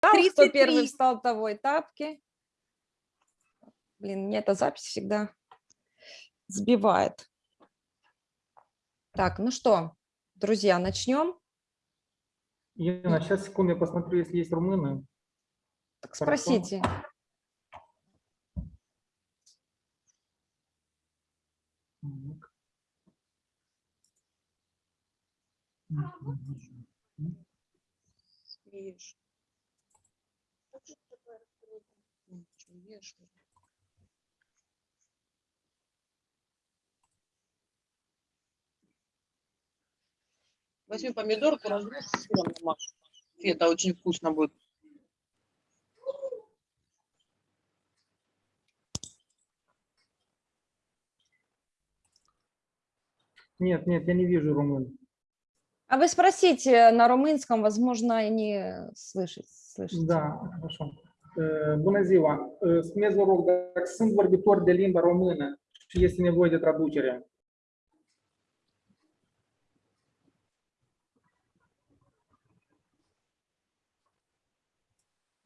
кто первый встал, того и тапки. Блин, мне эта запись всегда сбивает. Так, ну что, друзья, начнем. Елена, сейчас, секунду, я посмотрю, если есть румыны. Так спросите. Свеж. Возьми помидорку, разрежь, сыром намажь. Это очень вкусно будет. Нет, нет, я не вижу румын. А вы sпросите на румынском, возможно, они слышат. слышат. Da, așa. Bună ziua! Spuneți, vă rog, dacă sunt vorbitori de limba română și este nevoie de traducere.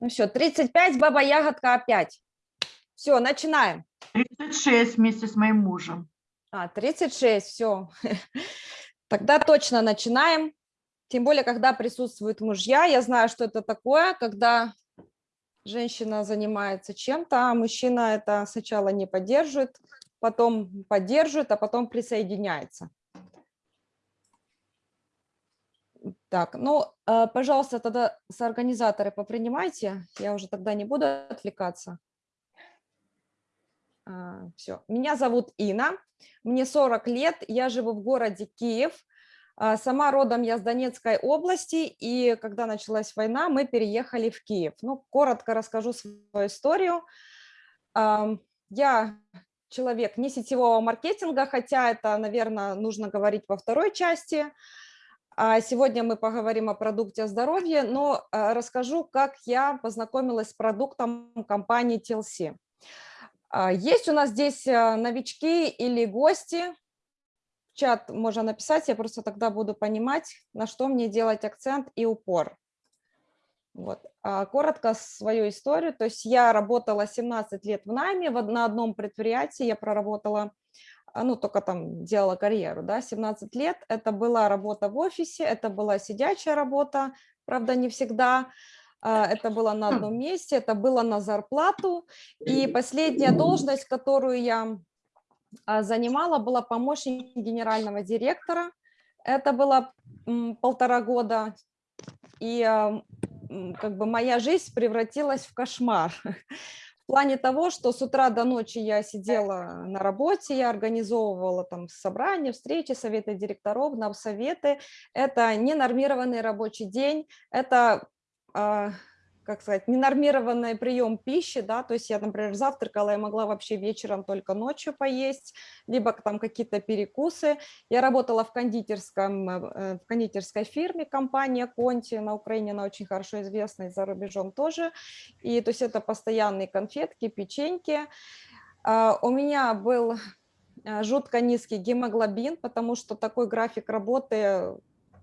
Ну все, 35, баба ягодка опять. Все, начинаем. 36 вместе с моим мужем. А, 36, все. Тогда точно начинаем. Тем более, когда присутствуют мужья. Я знаю, что это такое, когда женщина занимается чем-то, а мужчина это сначала не поддерживает, потом поддерживает, а потом присоединяется. Так, ну, э, пожалуйста, тогда соорганизаторы попринимайте. Я уже тогда не буду отвлекаться. Все. Меня зовут Инна, мне 40 лет, я живу в городе Киев. А, сама родом я с Донецкой области, и когда началась война, мы переехали в Киев. Ну, коротко расскажу свою историю. Я человек не сетевого маркетинга, хотя это, наверное, нужно говорить во второй части. А сегодня мы поговорим о продукте здоровья, но а, расскажу, как я познакомилась с продуктом компании TLC. Есть у нас здесь новички или гости, в чат можно написать, я просто тогда буду понимать, на что мне делать акцент и упор. Вот. Коротко свою историю. То есть я работала 17 лет в найме, на одном предприятии я проработала а, ну, только там делала карьеру, да, 17 лет. Это была работа в офисе, это была сидячая работа, правда, не всегда. А, это было на одном месте, это было на зарплату. И последняя должность, которую я а, занимала, была помощник генерального директора. Это было полтора года. И как бы моя жизнь превратилась в кошмар. В плане того, что с утра до ночи я сидела на работе, я организовывала там собрания, встречи, советы директоров, на советы. Это ненормированный рабочий день, это а, как сказать, ненормированный прием пищи, да, то есть я, например, завтракала, я могла вообще вечером только ночью поесть, либо там какие-то перекусы. Я работала в, кондитерском, э, в кондитерской фирме, компания Конти, на Украине она очень хорошо известна, и за рубежом тоже. И то есть это постоянные конфетки, печеньки. А, у меня был э, жутко низкий гемоглобин, потому что такой график работы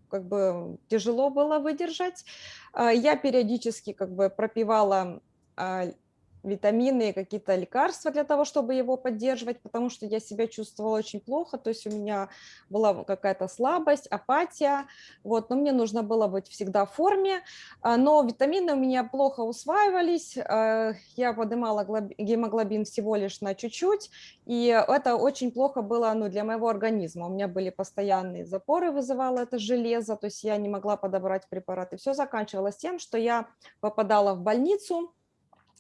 как бы тяжело было выдержать. А, я периодически как бы пропивала а, витамины и какие-то лекарства для того, чтобы его поддерживать, потому что я себя чувствовала очень плохо, то есть у меня была какая-то слабость, апатия, вот, но мне нужно было быть всегда в форме, а, но витамины у меня плохо усваивались, а, я поднимала гемоглобин всего лишь на чуть-чуть, и это очень плохо было ну, для моего организма, у меня были постоянные запоры, вызывало это железо, то есть я не могла подобрать препараты, все заканчивалось тем, что я попадала в больницу,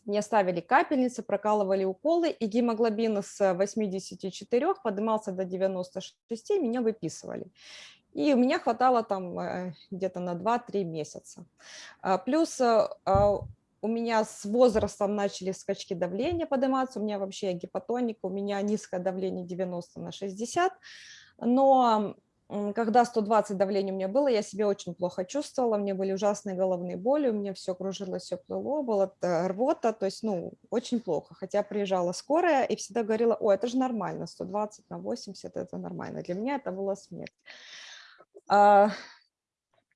мне ставили капельницы, прокалывали уколы, и гемоглобин с 84 поднимался до 96, меня выписывали. И у меня хватало там э, где-то на 2-3 месяца. А, плюс э, а, у меня с возрастом начали скачки давления подниматься, у меня вообще гипотоник, у меня низкое давление 90 на 60, но когда 120 давление у меня было, я себя очень плохо чувствовала, мне были ужасные головные боли, у меня все кружилось, все плыло, была рвота, то есть, ну, очень плохо. Хотя приезжала скорая и всегда говорила, о, это же нормально, 120 на 80, это нормально. Для меня это была смерть. А,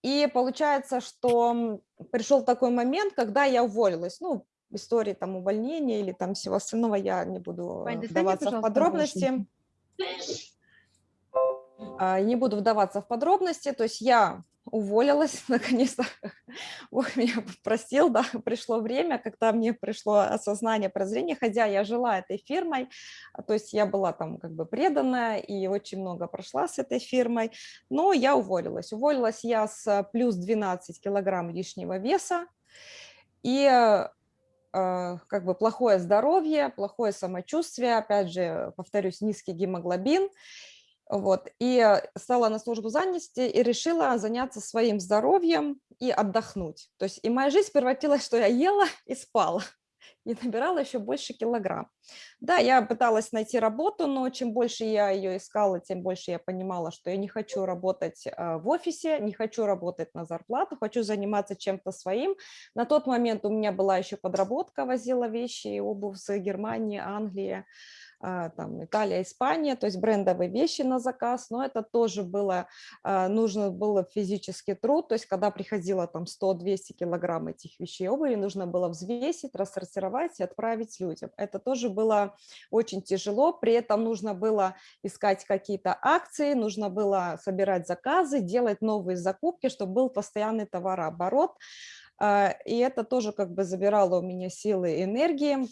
И получается, что пришел такой момент, когда я уволилась. Ну, истории там увольнения или там всего остального я не буду Вань, э, достань мне, вдаваться в подробности. А, Не буду вдаваться в подробности, то есть я уволилась, наконец-то. Бог меня простил, да, пришло время, когда мне пришло осознание, прозрение, хотя я жила этой фирмой, а, то есть я была там как бы преданная и очень много прошла с этой фирмой, но я уволилась. Уволилась я с плюс 12 килограмм лишнего веса, и э, как бы плохое здоровье, плохое самочувствие, опять же, повторюсь, низкий гемоглобин, вот, и стала на службу занятости и решила заняться своим здоровьем и отдохнуть. То есть и моя жизнь превратилась, что я ела и спала, и набирала еще больше килограмм. Да, я пыталась найти работу, но чем больше я ее искала, тем больше я понимала, что я не хочу работать э, в офисе, не хочу работать на зарплату, хочу заниматься чем-то своим. На тот момент у меня была еще подработка, возила вещи и обувь с Германии, Англии, а, там Италия, Испания, то есть брендовые вещи на заказ, но это тоже было, а, нужно было физический труд, то есть когда приходило там 100-200 килограмм этих вещей обуви, нужно было взвесить, рассортировать и отправить людям. Это тоже было очень тяжело, при этом нужно было искать какие-то акции, нужно было собирать заказы, делать новые закупки, чтобы был постоянный товарооборот, а, и это тоже как бы забирало у меня силы и энергии,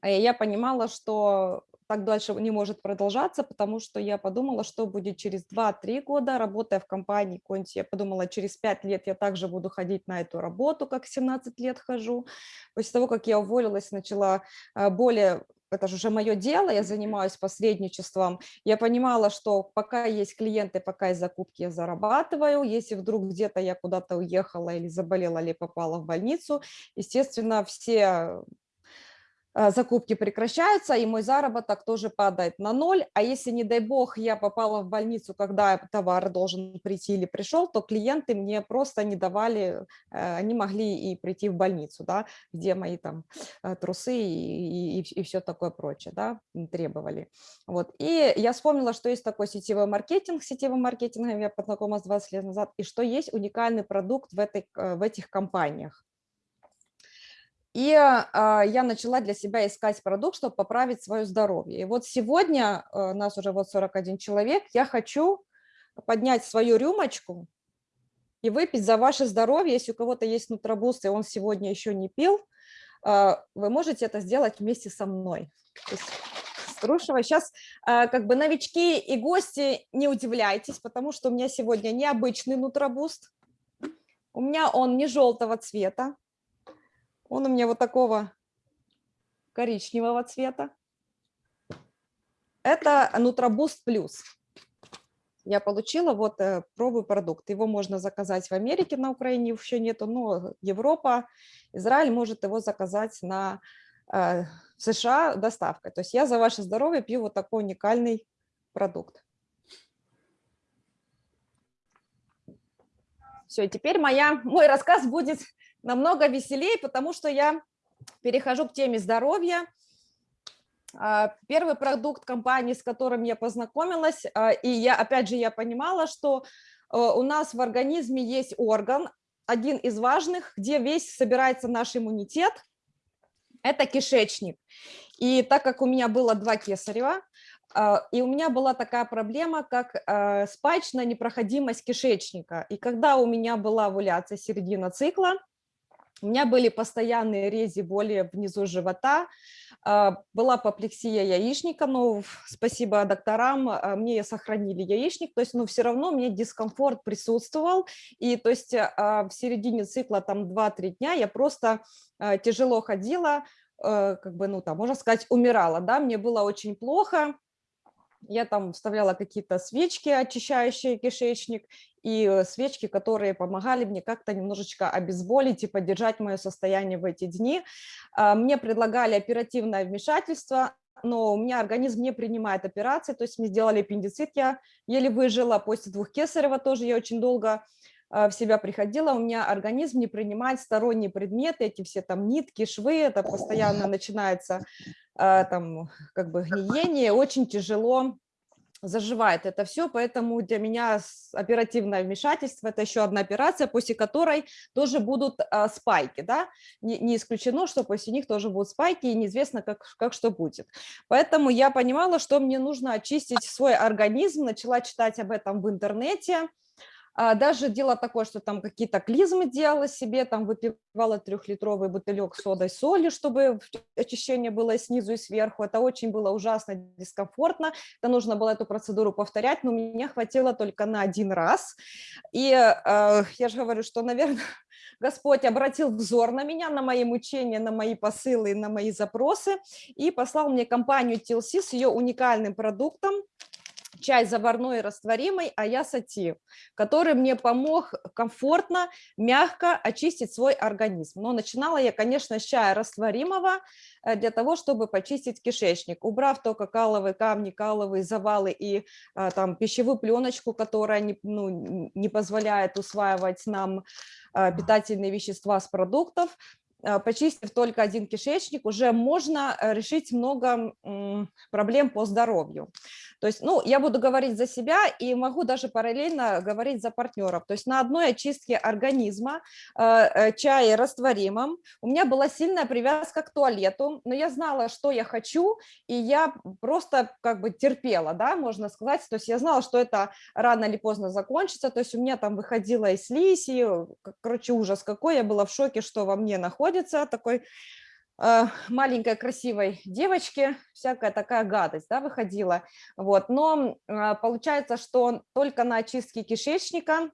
а я понимала, что так дальше не может продолжаться, потому что я подумала, что будет через 2-3 года, работая в компании Конти, я подумала, через 5 лет я также буду ходить на эту работу, как 17 лет хожу. После того, как я уволилась, начала а, более это же уже мое дело, я занимаюсь посредничеством, я понимала, что пока есть клиенты, пока есть закупки, я зарабатываю, если вдруг где-то я куда-то уехала или заболела, или попала в больницу, естественно, все закупки прекращаются, и мой заработок тоже падает на ноль. А если, не дай бог, я попала в больницу, когда товар должен прийти или пришел, то клиенты мне просто не давали, э, они могли и прийти в больницу, да, где мои там э, трусы и, и, и все такое прочее, да, требовали. Вот. И я вспомнила, что есть такой сетевой маркетинг, сетевым маркетингом я познакомилась 20 лет назад, и что есть уникальный продукт в, этой, э, в этих компаниях. И а, я начала для себя искать продукт, чтобы поправить свое здоровье. И вот сегодня, а, нас уже вот 41 человек, я хочу поднять свою рюмочку и выпить за ваше здоровье. Если у кого-то есть нутробуст, и он сегодня еще не пил, а, вы можете это сделать вместе со мной. Струшева. Сейчас а, как бы новички и гости, не удивляйтесь, потому что у меня сегодня необычный нутробуст. У меня он не желтого цвета, он у меня вот такого коричневого цвета. Это Нутробуст Плюс. Я получила, вот э, пробую продукт. Его можно заказать в Америке, на Украине еще нету, но Европа, Израиль может его заказать на э, США доставкой. То есть я за ваше здоровье пью вот такой уникальный продукт. Все, теперь моя, мой рассказ будет намного веселее, потому что я перехожу к теме здоровья. А, первый продукт компании, с которым я познакомилась, а, и я, опять же, я понимала, что э, у нас в организме есть орган, один из важных, где весь собирается наш иммунитет, это кишечник. И так как у меня было два кесарева, а, и у меня была такая проблема, как спачная непроходимость кишечника. И когда у меня была овуляция середина цикла, у меня были постоянные рези, боли внизу живота, а, была апоплексия яичника, но спасибо докторам, а, мне сохранили яичник, то есть, но все равно мне дискомфорт присутствовал, и то есть а, в середине цикла, там 2-3 дня я просто тяжело ходила, как бы, ну там, можно сказать, умирала, да, мне было очень плохо, я там вставляла какие-то свечки, очищающие кишечник, и э, свечки, которые помогали мне как-то немножечко обезболить и поддержать мое состояние в эти дни. А, мне предлагали оперативное вмешательство, но у меня организм не принимает операции, то есть мне сделали аппендицит, я еле выжила, после двух кесарева тоже я очень долго в себя приходила, у меня организм не принимает сторонние предметы, эти все там нитки, швы, это постоянно начинается а, там как бы гниение, очень тяжело заживает это все, поэтому для меня оперативное вмешательство – это еще одна операция, после которой тоже будут а, спайки, да, не, не исключено, что после них тоже будут спайки, и неизвестно, как, как что будет. Поэтому я понимала, что мне нужно очистить свой организм, начала читать об этом в интернете, Даже дело такое, что там какие-то клизмы делала себе, там выпивала трехлитровый бутылек содой соли, чтобы очищение было снизу и сверху. Это очень было ужасно дискомфортно. Это нужно было эту процедуру повторять, но меня хватило только на один раз. И э, я же говорю, что, наверное, Господь обратил взор на меня, на мои мучения, на мои посылы, на мои запросы и послал мне компанию TLC с ее уникальным продуктом, чай заварной и растворимый Аясати, который мне помог комфортно, мягко очистить свой организм. Но начинала я, конечно, с чая растворимого э, для того, чтобы почистить кишечник, убрав только каловые камни, каловые завалы и а, там пищевую пленочку, которая не, ну, не позволяет усваивать нам а, питательные вещества с продуктов, а, почистив только один кишечник, уже можно э, решить много проблем по здоровью. То есть, ну, я буду говорить за себя и могу даже параллельно говорить за партнеров. То есть на одной очистке организма э, э, чае растворимом у меня была сильная привязка к туалету, но я знала, что я хочу, и я просто как бы терпела, да, можно сказать. То есть я знала, что это рано или поздно закончится. То есть у меня там выходила и слизь, и, короче, ужас какой. Я была в шоке, что во мне находится такой э, маленькой красивой девочки всякая такая гадость да, выходила. Вот. Но э, получается, что только на очистке кишечника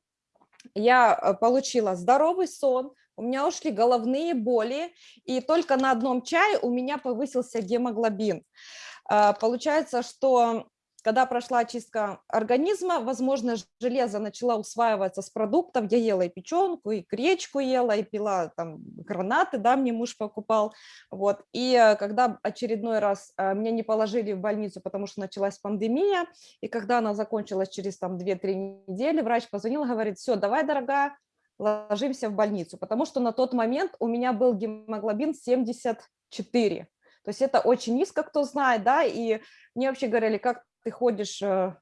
я э, получила здоровый сон, у меня ушли головные боли, и только на одном чае у меня повысился гемоглобин. А, Получается, что когда прошла очистка организма, возможно, железо начала усваиваться с продуктов. Я ела и печенку, и гречку ела, и пила там гранаты, да, мне муж покупал. Вот. И э, когда очередной раз э, меня не положили в больницу, потому что началась пандемия, и когда она закончилась через там 2-3 недели, врач позвонил говорит, все, давай, дорогая, ложимся в больницу, потому что на тот момент у меня был гемоглобин 74. То есть это очень низко, кто знает, да, и мне вообще говорили, как ты ходишь э,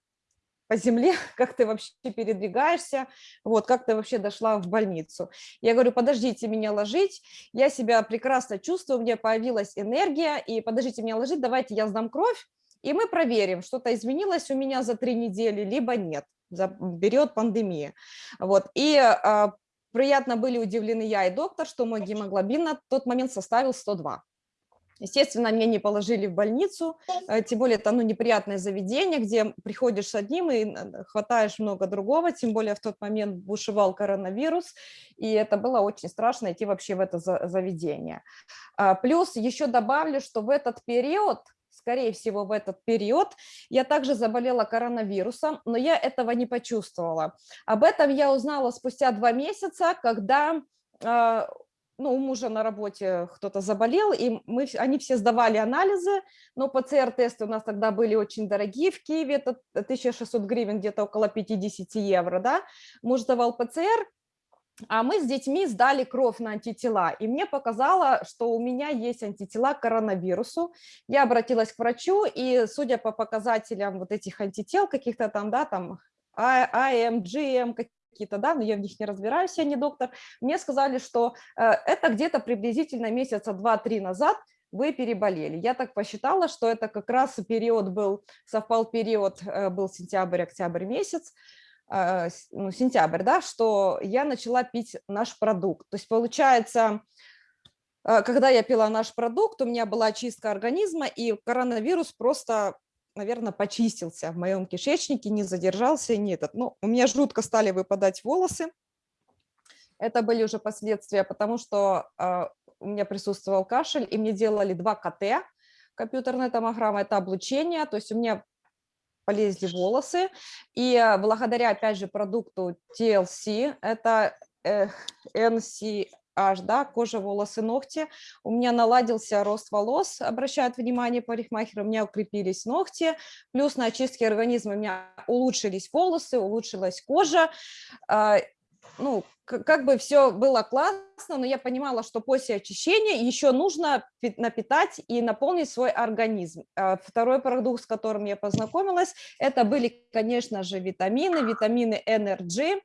по земле, как ты вообще передвигаешься, вот, как ты вообще дошла в больницу. Я говорю, подождите меня ложить, я себя прекрасно чувствую, у меня появилась энергия, и подождите меня ложить, давайте я сдам кровь, и мы проверим, что-то изменилось у меня за три недели, либо нет, за период пандемии. Вот, и а, приятно были удивлены я и доктор, что мой гемоглобин на тот момент составил 102. Естественно, меня не положили в больницу, э, тем более это ну, неприятное заведение, где приходишь с одним и хватаешь много другого, тем более в тот момент бушевал коронавирус, и это было очень страшно идти вообще в это за- заведение. А, Плюс еще добавлю, что в этот период, скорее всего, в этот период я также заболела коронавирусом, но я этого не почувствовала. Об этом я узнала спустя два месяца, когда а, ну, у мужа на работе кто-то заболел, и мы, они все сдавали анализы, но ПЦР-тесты у нас тогда были очень дорогие. В Киеве, это 1600 гривен, где-то около 50 евро, да, муж сдавал ПЦР, а мы с детьми сдали кровь на антитела, и мне показало, что у меня есть антитела к коронавирусу. Я обратилась к врачу, и судя по показателям вот этих антител каких-то там, да, там А- АМ, GM, какие-то, да, но я в них не разбираюсь, я не доктор, мне сказали, что э, это где-то приблизительно месяца 2-3 назад вы переболели. Я так посчитала, что это как раз период был, совпал период, э, был сентябрь-октябрь месяц, э, ну, сентябрь, да, что я начала пить наш продукт. То есть получается, когда я пила наш продукт, у меня была чистка организма, и коронавирус просто, наверное, почистился в моем кишечнике, не задержался не этот. Ну, у меня жутко стали выпадать волосы. Это были уже последствия, потому что э, у меня присутствовал кашель, и мне делали два КТ, компьютерная томограмма, это облучение, то есть у меня полезли волосы, и э, благодаря, опять же, продукту TLC, это э, NCH, да, кожа, волосы, ногти, у меня наладился рост волос, обращают внимание парикмахеры, у меня укрепились ногти, плюс на очистке организма у меня улучшились волосы, улучшилась кожа, а, ну, как бы все было классно, но я понимала, что после очищения еще нужно пи- напитать и наполнить свой организм. А Второй продукт, с которым я познакомилась, это были, конечно же, витамины, витамины Energy.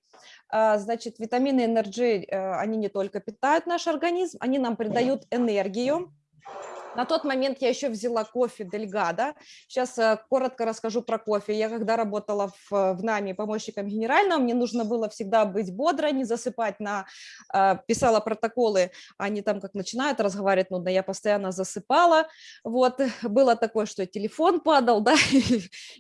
А, Значит, витамины Energy, э, они не только питают наш организм, они нам придают энергию. На тот момент я еще взяла кофе Дельгада. Сейчас э, коротко расскажу про кофе. Я когда работала в, э, в НАМИ помощником генерального, мне нужно было всегда быть бодро, не засыпать на... э, Писала протоколы, они там как начинают разговаривать нудно, я постоянно засыпала. Вот, было такое, что телефон падал, да,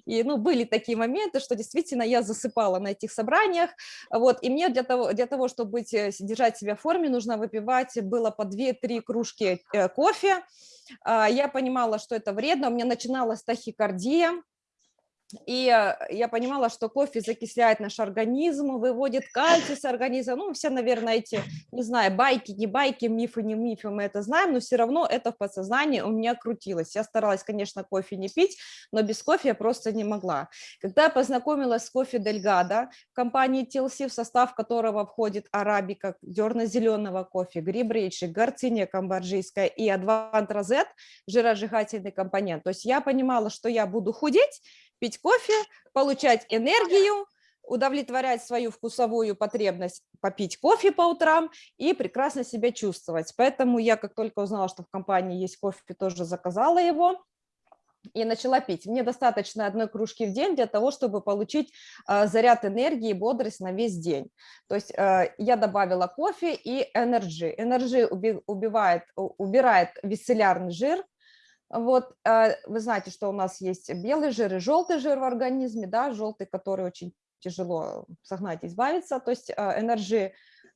и, ну, были такие моменты, что действительно я засыпала на этих собраниях, вот, и мне для того, для того чтобы быть, держать себя в форме, нужно выпивать было по 2-3 кружки кофе, я понимала, что это вредно, у меня начиналась тахикардия, и э, я понимала, что кофе закисляет наш организм, выводит кальций с организма. Ну, все, наверное, эти, не знаю, байки, не байки, мифы, не мифы, мы это знаем, но все равно это в подсознании у меня крутилось. Я старалась, конечно, кофе не пить, но без кофе я просто не могла. Когда я познакомилась с кофе Дельгада, компании TLC, в состав которого входит арабика, дерно-зеленого кофе, гриб речи, горциния камбоджийская и адвант розет, жиросжигательный компонент. То есть я понимала, что я буду худеть, пить кофе, получать энергию, удовлетворять свою вкусовую потребность попить кофе по утрам и прекрасно себя чувствовать. Поэтому я, как только узнала, что в компании есть кофе, тоже заказала его и начала пить. Мне достаточно одной кружки в день для того, чтобы получить э, заряд энергии и бодрость на весь день. То есть э, я добавила кофе и. Energy уби- убивает, убирает висцеллярный жир, вот, э, вы знаете, что у нас есть белый жир и желтый жир в организме, да, желтый, который очень тяжело согнать, избавиться, то есть э, Energy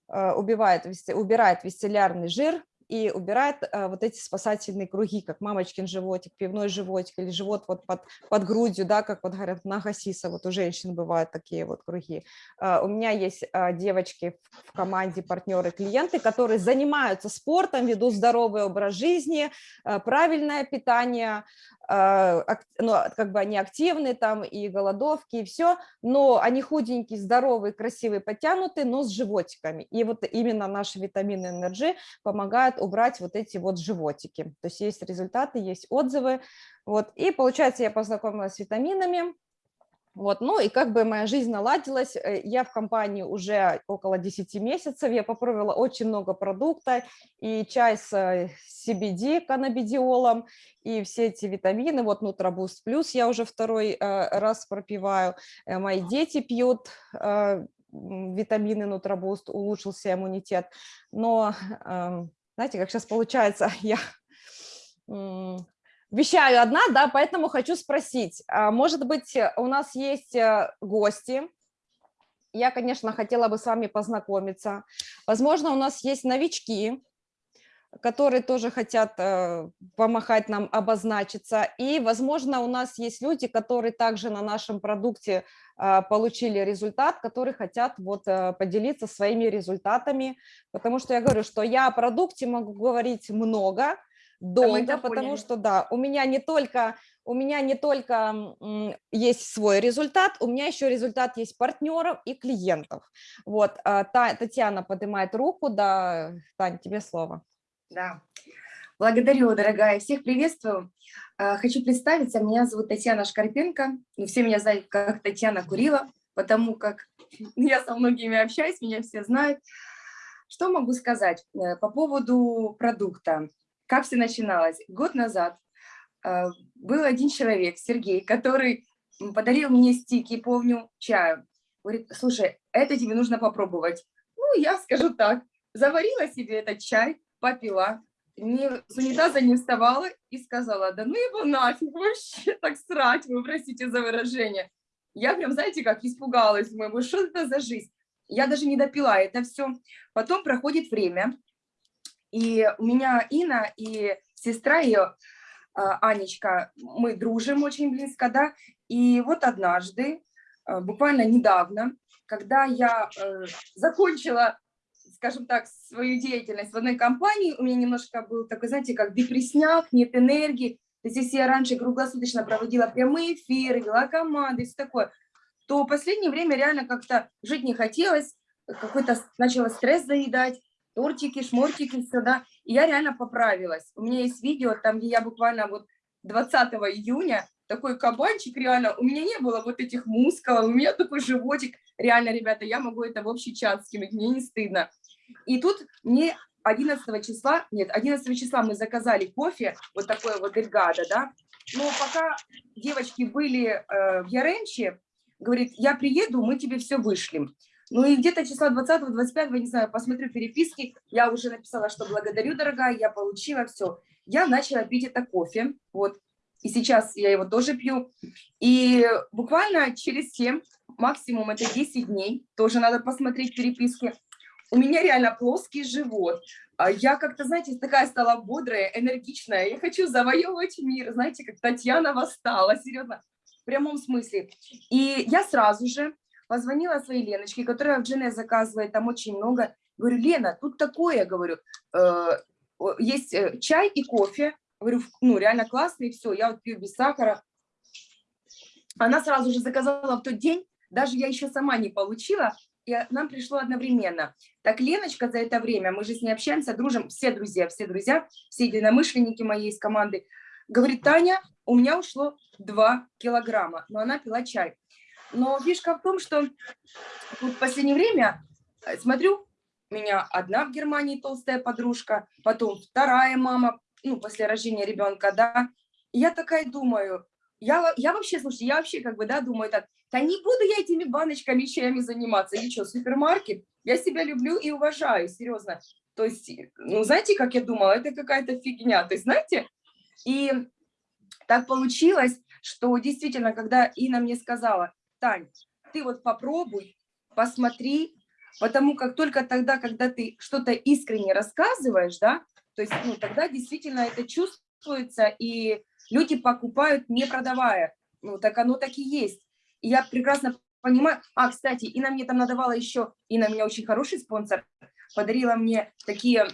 э, убивает, убирает висцеллярный жир и убирает э, вот эти спасательные круги, как мамочкин животик, пивной животик или живот вот под, под грудью, да, как вот говорят, на гасиса, вот у женщин бывают такие вот круги. Э, У меня есть э, девочки в- в команде, партнеры, клиенты, которые занимаются спортом, ведут здоровый образ жизни, э, правильное питание, ну, как бы они активны там и голодовки, и все, но они худенькие, здоровые, красивые, подтянутые, но с животиками. И вот именно наши витамины Energy помогают убрать вот эти вот животики. То есть есть результаты, есть отзывы. Вот. И получается, я познакомилась с витаминами, вот, ну и как бы моя жизнь наладилась. Э, Я в компании уже около 10 месяцев, я попробовала очень много продукта, и чай с э, CBD, каннабидиолом, и все эти витамины, вот Нутробуст Плюс я уже второй э, раз пропиваю, мои дети пьют витамины Нутробуст, улучшился иммунитет, но эм, знаете, как сейчас получается, я вещаю одна, да, поэтому хочу спросить, а, может быть, э, у нас есть э, гости, я, конечно, хотела бы с вами познакомиться, возможно, у нас есть новички, которые тоже хотят э, помахать нам, обозначиться. И, возможно, у нас есть люди, которые также на нашем продукте э, получили результат, которые хотят вот поделиться своими результатами. Потому что я говорю, что я о продукте могу говорить много, долго, потому поняли. что, да, у меня не только... У меня не только есть свой результат, у меня еще результат есть партнеров и клиентов. Вот, а, Та- Татьяна поднимает руку, да, Тань, тебе слово. Да. Благодарю, дорогая. Всех приветствую. А, Хочу представиться. Меня зовут Татьяна Шкарпенко. Ну, Все меня знают как Татьяна Курила, потому как я со многими общаюсь, меня все знают. Что могу сказать э, по поводу продукта? Как все начиналось? Год назад э, был один человек, Сергей, который подарил мне стики, помню, чаю. Говорит, слушай, это тебе нужно попробовать. Ну, я скажу так, заварила себе этот чай, попила, не, с унитаза не вставала и сказала, да ну его нафиг вообще так срать, вы простите за выражение. Я прям, знаете, как испугалась, думаю, что это за жизнь? Я даже не допила это все. Потом проходит время, и у меня Инна и сестра ее, Анечка, мы дружим очень близко, да, и вот однажды, а, буквально недавно, когда я э, закончила скажем так, свою деятельность в одной компании, у меня немножко был такой, знаете, как депрессняк, нет энергии. То есть если я раньше круглосуточно проводила прямые эфиры, вела команды, все такое, то в последнее время реально как-то жить не хотелось. какой-то начала стресс заедать, тортики, шмортики, все, да, и я реально поправилась. У меня есть видео, там, где я буквально вот 20 июня, такой кабанчик, реально, у меня не было вот этих мускулов, у меня такой животик, реально, ребята, я могу это в общий чат скинуть, мне не стыдно. И тут мне 11 числа, нет, 11 числа мы заказали кофе, вот такое вот Эльгадо, да, но пока девочки были э, в Яремче, говорит, я приеду, мы тебе все вышлем. Ну и где-то числа 20-25, не знаю, посмотрю переписки, я уже написала, что благодарю, дорогая, я получила все. Я начала пить это кофе, вот, и сейчас я его тоже пью. И буквально через 7, максимум это 10 дней, тоже надо посмотреть переписки, у меня реально плоский живот. А Я как-то, знаете, такая стала бодрая, энергичная. Я хочу завоевывать мир, знаете, как Татьяна восстала, серьезно, в прямом смысле. И я сразу же позвонила своей Леночке, которая в Джене заказывает там очень много. Говорю, Лена, тут такое, говорю, э, есть э, чай и кофе. Говорю, «в- ну, реально классный, все, я вот пью без сахара. Она сразу же заказала в тот день, даже я еще сама не получила, и э, нам пришло одновременно. Так Леночка за это время, мы же с ней общаемся, дружим, все друзья, все друзья, все единомышленники моей из команды, говорит, Таня, у меня ушло 2 килограмма, но она пила чай. Но фишка в том, что вот в последнее время, э, смотрю, у меня одна в Германии толстая подружка, потом вторая мама, ну, после рождения ребенка, да. И я такая думаю, я, я вообще, слушайте, я вообще как бы, да, думаю так, да не буду я этими баночками, чаями заниматься. И что, супермаркет? Я себя люблю и уважаю, серьезно. То есть, ну, знаете, как я думала, это какая-то фигня. То есть, знаете, и так получилось, что действительно, когда Инна мне сказала, Тань, ты вот попробуй, посмотри, потому как только тогда, когда ты что-то искренне рассказываешь, да, то есть, ну, тогда действительно это чувствуется, и люди покупают, не продавая. Ну, так оно так и есть. И я прекрасно понимаю. А, кстати, Инна мне там надавала еще, Инна у меня очень хороший спонсор, подарила мне такие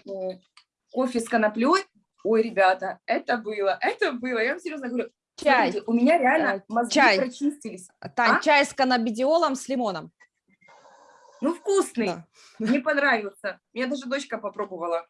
кофе с коноплей. Ой, ребята, это было, это было. Я вам серьезно говорю, Чай, смотрите, у меня э, реально мозги чай. прочистились. Тань, А? чай с каннабидиолом с лимоном. Ну, вкусный. Да. Мне понравился. Меня даже дочка попробовала.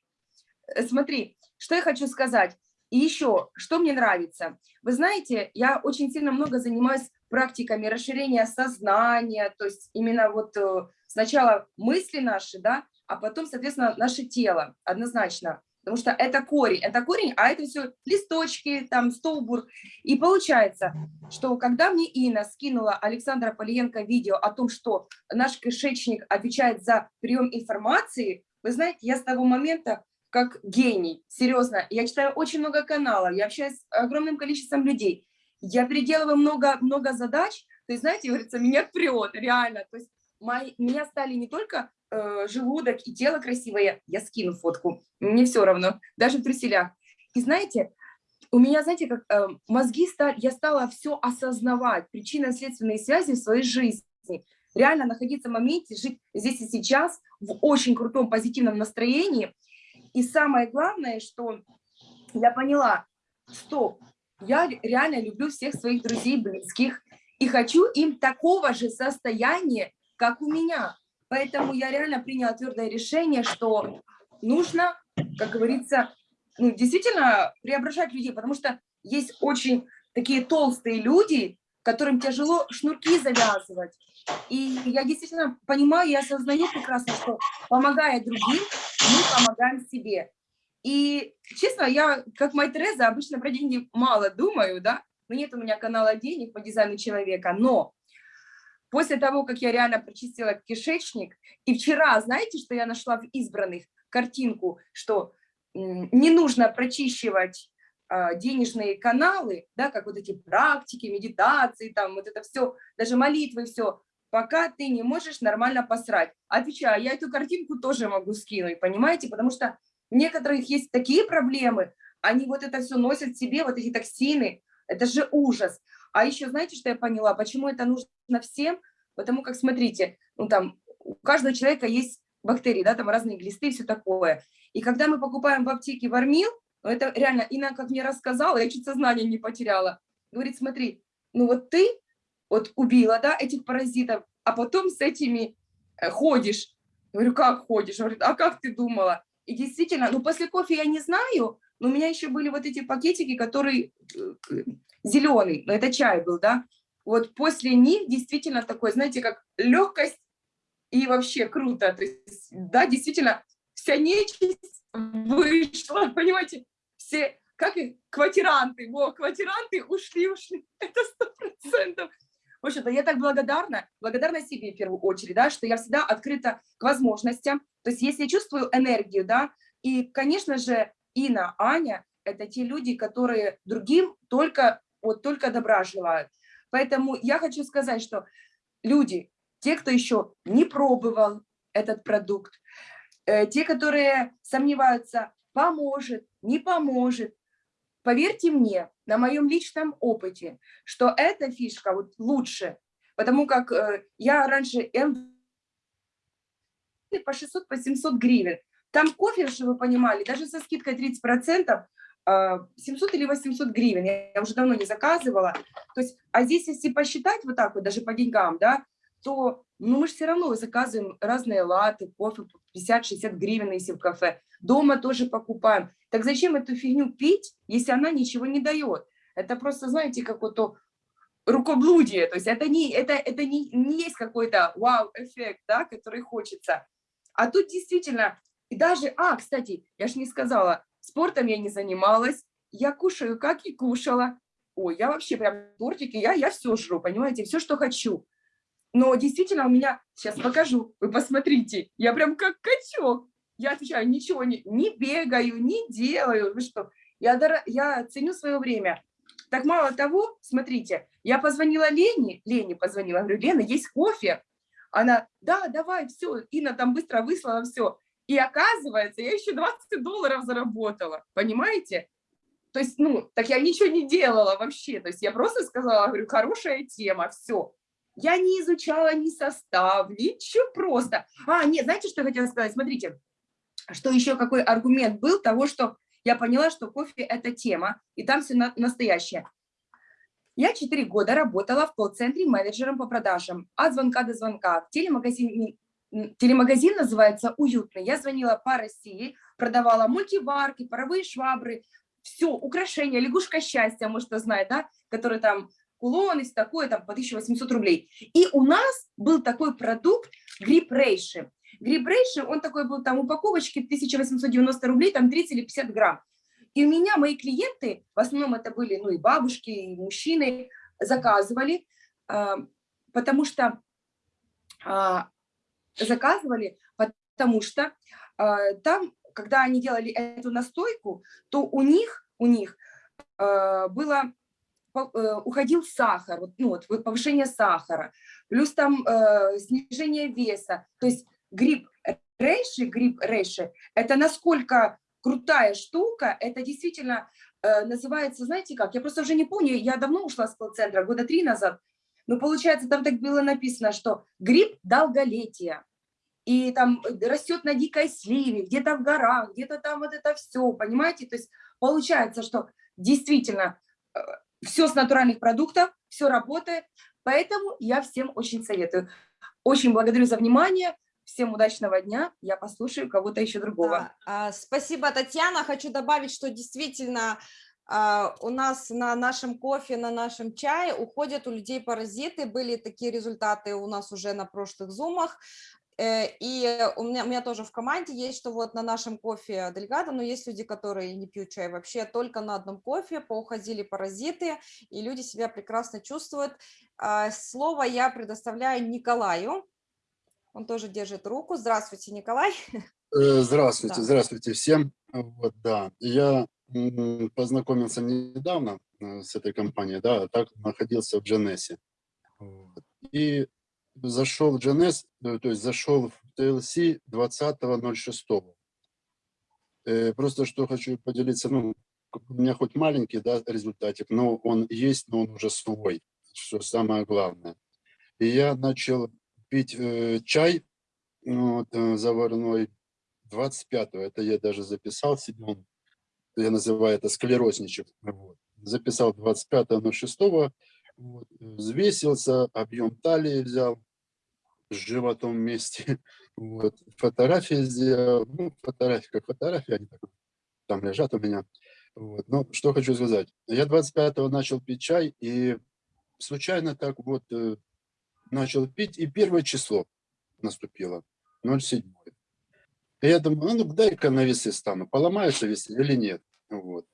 Э, Смотри, что я хочу сказать. И еще, что мне нравится. Вы знаете, я очень сильно много занимаюсь практиками расширения сознания, то есть именно вот э, сначала мысли наши, да, а потом, соответственно, наше тело, однозначно. Потому что это корень, это корень, а это все листочки, там, столбур. И получается, что когда мне Инна скинула Александра Полиенко видео о том, что наш кишечник отвечает за прием информации, вы знаете, я с того момента как гений, серьезно, я читаю очень много каналов, я общаюсь с огромным количеством людей, я переделываю много-много задач, то есть, знаете, говорится, меня прет, реально, то есть мои, меня стали не только э, желудок и тело красивое, я скину фотку, мне все равно, даже в труселях. И знаете, у меня, знаете, как э, мозги стали, я стала все осознавать, причинно-следственные связи в своей жизни, реально находиться в моменте, жить здесь и сейчас в очень крутом позитивном настроении. И самое главное, что я поняла, стоп, я реально люблю всех своих друзей, близких, и хочу им такого же состояния, как у меня. Поэтому я реально приняла твердое решение, что нужно, как говорится, ну, действительно преображать людей, потому что есть очень такие толстые люди, которым тяжело шнурки завязывать. И я действительно понимаю и осознаю прекрасно, что помогая другим, мы помогаем себе. И, честно, я, как Май Тереза, обычно про деньги мало думаю, да, но нет у меня канала денег по дизайну человека, но после того, как я реально прочистила кишечник, и вчера, знаете, что я нашла в избранных картинку, что не нужно прочищивать а, денежные каналы, да, как вот эти практики, медитации, там вот это все, даже молитвы, все, пока ты не можешь нормально посрать. Отвечаю, я эту картинку тоже могу скинуть, понимаете, потому что у некоторых есть такие проблемы, они вот это все носят себе, вот эти токсины, это же ужас. А еще знаете, что я поняла, почему это нужно всем? Потому как, смотрите, ну там у каждого человека есть бактерии, да, там разные глисты и все такое. И когда мы покупаем в аптеке вармил, ну, это реально, Инна, как мне рассказала, я чуть сознание не потеряла. Говорит, смотри, ну вот ты вот убила, да, этих паразитов, а потом с этими э, ходишь. Я говорю, как ходишь? Говорит, а как ты думала? И действительно, ну после кофе я не знаю, но у меня еще были вот эти пакетики, которые зеленый, но это чай был, да. Вот после них действительно такой, знаете, как легкость и вообще круто. То есть, да, действительно, вся нечисть вышла, понимаете, все, как и квартиранты, во, квартиранты ушли, ушли, это сто процентов. В общем-то, я так благодарна, благодарна себе в первую очередь, да, что я всегда открыта к возможностям. То есть если я чувствую энергию, да, и, конечно же, Ина, Аня – это те люди, которые другим только, вот, только добра желают. Поэтому я хочу сказать, что люди, те, кто еще не пробовал этот продукт, э, те, которые сомневаются, поможет, не поможет, поверьте мне, на моем личном опыте, что эта фишка вот лучше, потому как э, я раньше по 600, по 700 гривен. Там кофе, чтобы вы понимали, даже со скидкой 30%, 700 или 800 гривен, я уже давно не заказывала. То есть, а здесь, если посчитать вот так вот, даже по деньгам, да, то ну, мы же все равно заказываем разные латы, кофе 50-60 гривен, если в кафе. Дома тоже покупаем. Так зачем эту фигню пить, если она ничего не дает? Это просто, знаете, какое-то рукоблудие. То есть это не, это, это не, не есть какой-то вау-эффект, да, который хочется. А тут действительно, и даже, а, кстати, я же не сказала, спортом я не занималась, я кушаю, как и кушала. Ой, я вообще прям тортики, я, я все жру, понимаете, все, что хочу. Но действительно у меня, сейчас покажу, вы посмотрите, я прям как качок. Я отвечаю, ничего не, не бегаю, не делаю. Вы что? Я, я ценю свое время. Так мало того, смотрите, я позвонила Лене, Лене позвонила, говорю, Лена, есть кофе? Она, да, давай, все, Инна там быстро выслала все. И оказывается, я еще 20 долларов заработала, понимаете? То есть, ну, так я ничего не делала вообще. То есть я просто сказала, говорю, хорошая тема, все. Я не изучала ни состав, ничего просто. А, нет, знаете, что я хотела сказать? Смотрите, что еще какой аргумент был того, что я поняла, что кофе – это тема, и там все на настоящее. Я 4 года работала в колл-центре менеджером по продажам, от звонка до звонка. В телемагазине, телемагазин называется «Уютный». Я звонила по России, продавала мультиварки, паровые швабры, все, украшения, лягушка счастья, может, кто знает, да, который там кулон и такое, там, по 1800 рублей. И у нас был такой продукт гриб рейши. Гриб рейши, он такой был, там, упаковочки 1890 рублей, там 30 или 50 грамм. И у меня мои клиенты, в основном это были ну, и бабушки, и мужчины, заказывали, а, потому что а, заказывали, потому что а, там, когда они делали эту настойку, то у них, у них было э, уходил сахар, ну, вот повышение сахара, плюс там э, снижение веса. То есть гриб рейши, гриб рейши, это насколько крутая штука, это действительно э, называется, знаете как, я просто уже не помню, я давно ушла с колл-центра, года три назад, но получается, там так было написано, что гриб долголетия, и там растет на дикой сливе, где-то в горах, где-то там вот это все, понимаете? То есть получается, что действительно э, все с натуральных продуктов, все работает, поэтому я всем очень советую. Очень благодарю за внимание. Всем удачного дня. Я послушаю кого-то еще другого. Да, а, спасибо, Татьяна. Хочу добавить, что действительно у нас на нашем кофе, на нашем чае уходят у людей паразиты. Были такие результаты у нас уже на прошлых зумах. Э, и у меня, у меня тоже в команде есть, что вот на нашем кофе Дельгадо, но есть люди, которые не пьют чай вообще, только на одном кофе поуходили паразиты, и люди себя прекрасно чувствуют. А, слово я предоставляю Николаю. Он тоже держит руку. Здравствуйте, Николай. Э, здравствуйте, Да. здравствуйте всем. Вот, да, я познакомился недавно э, с этой компанией, да, а так находился в Дженесе. И зашел в Дженес, э, то есть зашел в TLC 20.06. Э, Просто что хочу поделиться, ну, у меня хоть маленький, да, результатик, но он есть, но он уже свой, что самое главное. И я начал пить э, чай вот, заварной 25-го, это я даже записал себе, он, я называю это склерозничек, вот. записал 25-06, вот, взвесился, объем талии взял, животом вместе, Вот. Фотографии сделал, ну, фотографии как фотографии, они так, там лежат у меня. Вот. Ну, что хочу сказать. Я 25-го начал пить чай, и случайно так вот э, начал пить, и первое число наступило, 07. Я думаю, ну, дай-ка на весы стану, поломаются весы или нет. Вот.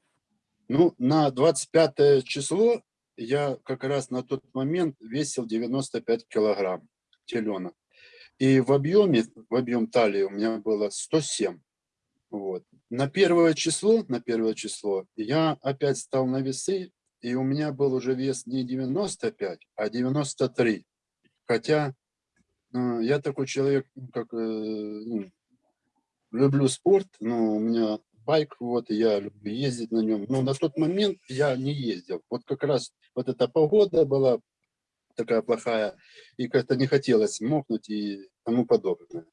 Ну, на 25 число я как раз на тот момент весил 95 килограмм теленок. И в объеме, в объем талии у меня было 107. Вот. На первое число, на первое число я опять стал на весы, и у меня был уже вес не 95, а 93. Хотя э, я такой человек, как э, ну, люблю спорт, но у меня байк, вот, и я люблю ездить на нем. Но на тот момент я не ездил. Вот как раз вот эта погода была такая плохая, и как-то не хотелось мокнуть и тому подобное.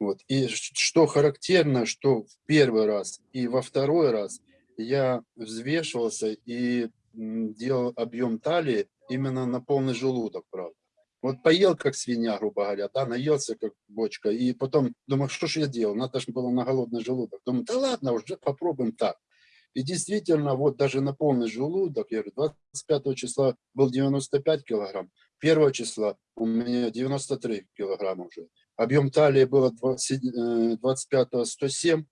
Вот. И что характерно, что в первый раз и во второй раз я взвешивался и делал объем талии именно на полный желудок, правда. Вот поел, как свинья, грубо говоря, да, наелся, как бочка, и потом думаю, что же я делал, надо же было на голодный желудок. Думаю, да ладно, уже попробуем так. И действительно, вот даже на полный желудок, я говорю, 25 числа был 95 килограмм, 1 числа у меня 93 килограмма уже. Объем талии было 25 107, э,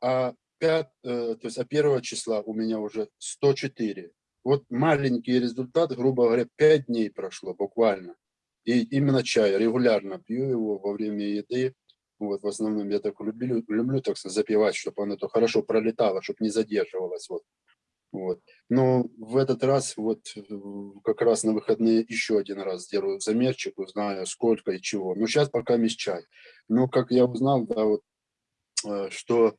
а 5, э, то есть а 1 числа у меня уже 104. Вот маленький результат, грубо говоря, 5 дней прошло буквально. И именно чай, регулярно пью его во время еды. Вот, в основном я так люблю, люблю так запивать, чтобы оно то хорошо пролетало, чтобы не задерживалось. Вот. Вот. Но в этот раз, вот как раз на выходные еще один раз сделаю замерчик, узнаю сколько и чего. Но сейчас пока есть чай. Но как я узнал, да, вот, э, что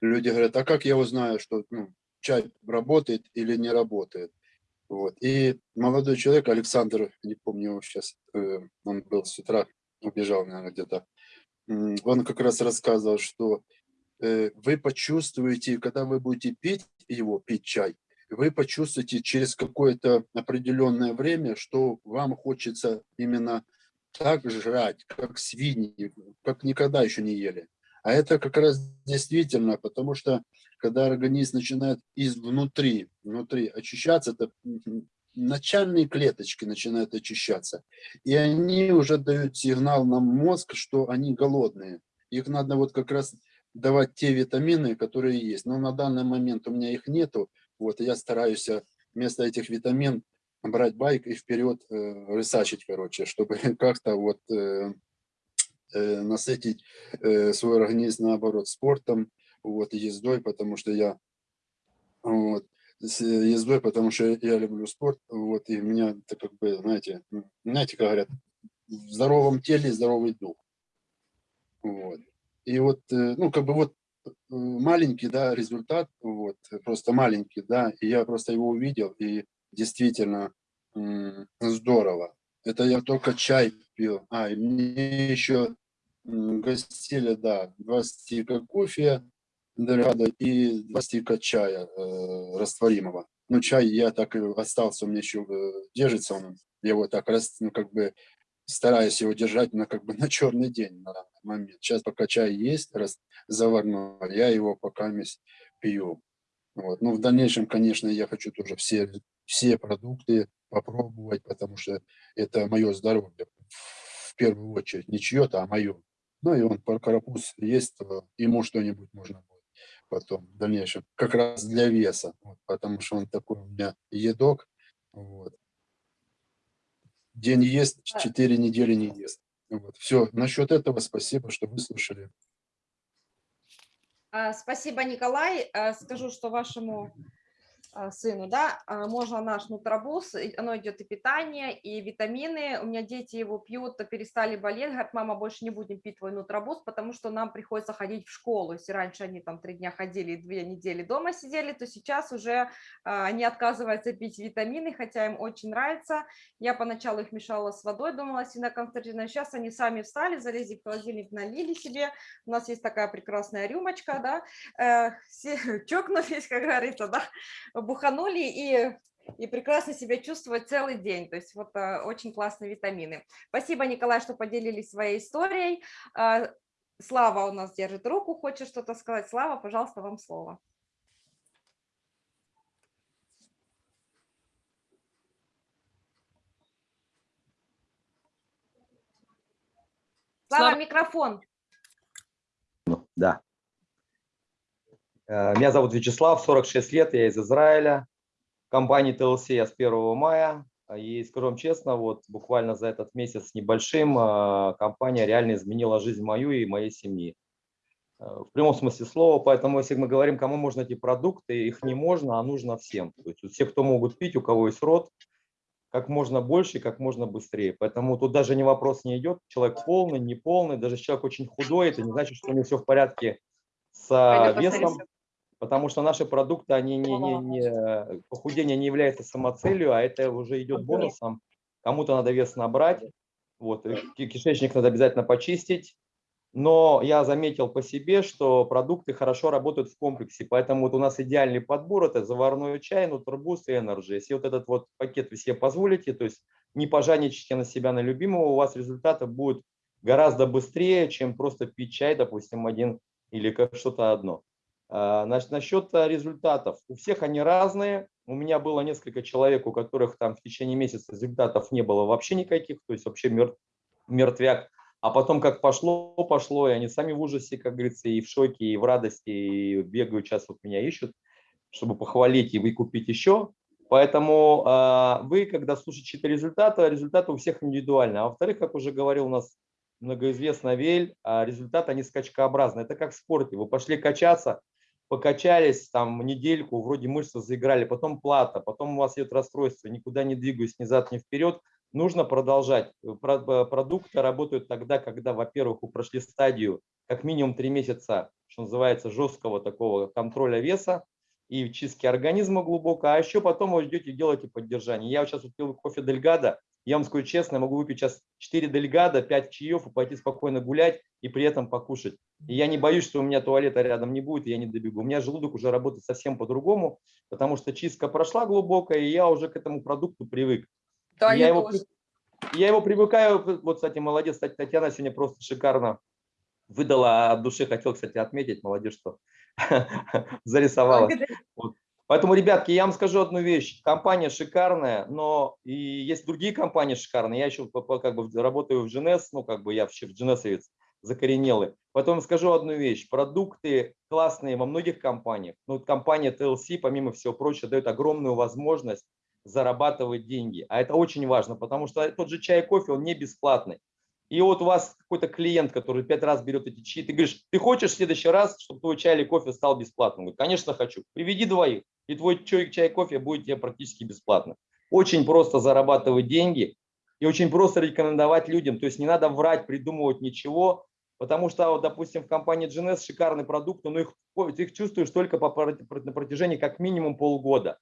люди говорят, а как я узнаю, что ну, чай работает или не работает? Вот. И молодой человек, Александр, не помню его сейчас, э, он был с утра, убежал, наверное, где-то, он как раз рассказывал, что э, вы почувствуете, когда вы будете пить его, пить чай, вы почувствуете через какое-то определенное время, что вам хочется именно так жрать, как свиньи, как никогда еще не ели. А это как раз действительно, потому что когда организм начинает изнутри, внутри очищаться, это начальные клеточки начинают очищаться. И они уже дают сигнал на мозг, что они голодные. Их надо вот как раз давать те витамины, которые есть. Но на данный момент у меня их нету. Вот, я стараюсь э, вместо этих витамин брать байк и вперед э, рысачить, короче, чтобы как-то вот э, насытить э, свой организм, наоборот, спортом, вот, ездой, потому что я вот, с ездой, потому что я люблю спорт, вот, и меня, это как бы, знаете, знаете, как говорят, в здоровом теле здоровый дух. Вот. И вот, э, ну, как бы вот э, маленький, да, результат, вот, просто маленький, да, и я просто его увидел, и действительно здорово. Это я только чай пил, а, и мне еще гостили, да, два стика кофе, и два стика чая э, растворимого. Ну, чай я так и остался, у меня еще э, держится он, я его так раз, ну, как бы стараюсь его держать на, как бы, на черный день на данный момент. Сейчас пока чай есть, раз заварной, я его пока пью. Вот. Ну, в дальнейшем, конечно, я хочу тоже все, все продукты попробовать, потому что это мое здоровье в первую очередь, не чье-то, а мое. Ну и он, карапуз есть, ему что-нибудь можно будет потом в дальнейшем, как раз для веса, вот, потому что он такой у меня едок. Вот. День ест, четыре недели не ест. Вот. Все, насчет этого спасибо, что выслушали. А, спасибо, Николай. А, скажу, что вашему сыну, да, а, можно наш нутробуз, оно идет и питание, и витамины. У меня дети его пьют, перестали болеть, говорят, мама, больше не будем пить твой нутробуз, потому что нам приходится ходить в школу. Если раньше они там три дня ходили и две недели дома сидели, то сейчас уже а, они отказываются пить витамины, хотя им очень нравится. Я поначалу их мешала с водой, думала, синоконцентрированная. Сейчас они сами встали, залезли в холодильник, налили себе. У нас есть такая прекрасная рюмочка, да, э, чокнулись, как говорится, да, буханули и и прекрасно себя чувствовать целый день. То есть вот а, очень классные витамины. Спасибо, Николай, что поделились своей историей. А, Слава у нас держит руку, хочет что-то сказать. Слава, пожалуйста, вам слово. Слава, Слава. микрофон. Ну, Да. Э, Меня зовут Вячеслав, 46 лет, я из Израиля. В компании TLC я с 1 мая. И скажу вам честно, вот буквально за этот месяц с небольшим э, компания реально изменила жизнь мою и моей семьи. Э, В прямом смысле слова, поэтому если мы говорим, кому можно эти продукты, их не можно, а нужно всем. То есть все, кто могут пить, у кого есть рот, как можно больше и как можно быстрее. Поэтому тут даже не вопрос не идет, человек полный, не полный, даже человек очень худой, это не значит, что у него все в порядке с весом. Потому что наши продукты, они не, не, не, похудение не является самоцелью, а это уже идет бонусом. Кому-то надо вес набрать, вот, ки- кишечник надо обязательно почистить. Но я заметил по себе, что продукты хорошо работают в комплексе, поэтому вот у нас идеальный подбор – это заварной чай, нутрбуст и энерджи. Если вот этот вот пакет вы себе позволите, то есть не пожадничайте на себя, на любимого, у вас результаты будут гораздо быстрее, чем просто пить чай, допустим, один или как что-то одно. А, Значит, насчет а, результатов. У всех они разные. У меня было несколько человек, у которых там в течение месяца результатов не было вообще никаких, то есть вообще мертв, мертвяк. А потом как пошло, пошло, и они сами в ужасе, как говорится, и в шоке, и в радости, и бегают, сейчас вот меня ищут, чтобы похвалить и выкупить еще. Поэтому а, вы, когда слушаете результаты, результаты у всех индивидуальны. А во-вторых, как уже говорил у нас многоизвестный Вель, а, результаты, они скачкообразны. Это как в спорте. Вы пошли качаться, покачались там недельку, вроде мышцы заиграли, потом плата, потом у вас идет расстройство, никуда не двигаюсь ни зад, ни вперед. Нужно продолжать. Про- э, Продукты работают тогда, когда, во-первых, вы прошли стадию как минимум три месяца, что называется, жесткого такого контроля веса и чистки организма глубоко, а еще потом вы идете и делаете поддержание. Я вот сейчас пил кофе Дельгада, я вам скажу честно, я могу выпить сейчас 4 Дельгада, 5 чаев и пойти спокойно гулять и при этом покушать. И я не боюсь, что у меня туалета рядом не будет, и я не добегу. У меня желудок уже работает совсем по-другому, потому что чистка прошла глубокая, и я уже к этому продукту привык. Да, я, я его, тоже. я его привыкаю, вот, кстати, молодец, кстати, Татьяна сегодня просто шикарно выдала от души, хотел, кстати, отметить, молодец, что зарисовала. Поэтому, ребятки, я вам скажу одну вещь. Компания шикарная, но и есть другие компании шикарные. Я еще как бы работаю в GNS, ну как бы я вообще в GNS закоренелый. Поэтому скажу одну вещь. Продукты классные во многих компаниях. Ну, компания TLC, помимо всего прочего, дает огромную возможность зарабатывать деньги. А это очень важно, потому что тот же чай и кофе, он не бесплатный. И вот у вас какой-то клиент, который пять раз берет эти чаи, ты говоришь, ты хочешь в следующий раз, чтобы твой чай или кофе стал бесплатным? Говорит, конечно, хочу. Приведи двоих, и твой чай и кофе будет тебе практически бесплатно. Очень просто зарабатывать деньги и очень просто рекомендовать людям. То есть не надо врать, придумывать ничего, потому что, вот, допустим, в компании GNS шикарный продукт, но их, их чувствуешь только по, на протяжении как минимум полгода.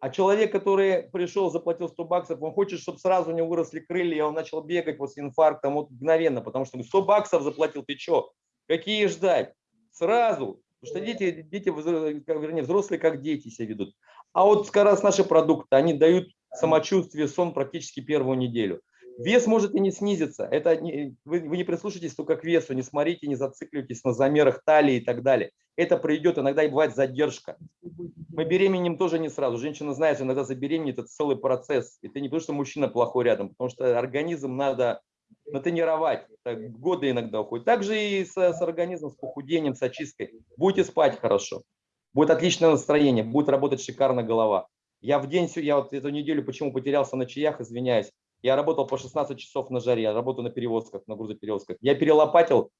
А человек, который пришел, заплатил 100 баксов, он хочет, чтобы сразу у него выросли крылья, и он начал бегать после инфаркта вот мгновенно, потому что 100 баксов заплатил, ты что? Какие ждать? Сразу. Потому что дети, дети, вернее, взрослые как дети себя ведут. А вот как раз наши продукты, они дают самочувствие, сон практически первую неделю. Вес может и не снизиться. Это не- вы, вы не прислушайтесь только к весу, не смотрите, не зацикливайтесь на замерах талии и так далее. Это придет, иногда и бывает задержка. Мы беременем тоже не сразу. Женщина знает, иногда забеременеть это целый процесс. Это не потому, что мужчина плохой рядом, потому что организм надо натренировать. Так, годы иногда уходят. Также и с, с организмом, с похудением, с очисткой. Будете спать хорошо. Будет отличное настроение, будет работать шикарно голова. Я в день, я вот эту неделю почему потерялся на чаях, извиняюсь. Я работал по 16 часов на жаре, я работаю на перевозках, на грузоперевозках. Я перелопатил